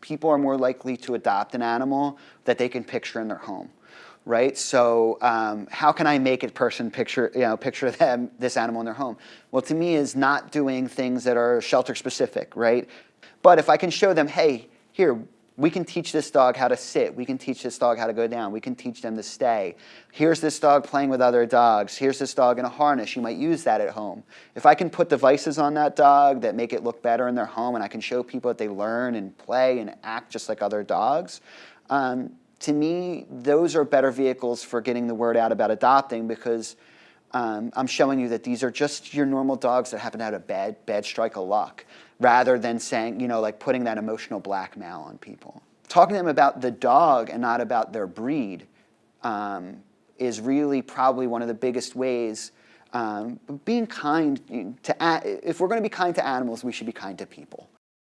people are more likely to adopt an animal that they can picture in their home right? So um, how can I make a person picture, you know, picture them, this animal in their home? Well, to me is not doing things that are shelter specific, right? But if I can show them, hey, here, we can teach this dog how to sit. We can teach this dog how to go down. We can teach them to stay. Here's this dog playing with other dogs. Here's this dog in a harness. You might use that at home. If I can put devices on that dog that make it look better in their home and I can show people that they learn and play and act just like other dogs, um, to me, those are better vehicles for getting the word out about adopting because um, I'm showing you that these are just your normal dogs that happen to have a bad, bad strike of luck rather than saying, you know, like putting that emotional blackmail on people. Talking to them about the dog and not about their breed um, is really probably one of the biggest ways. Um, being kind to, if we're going to be kind to animals, we should be kind to people.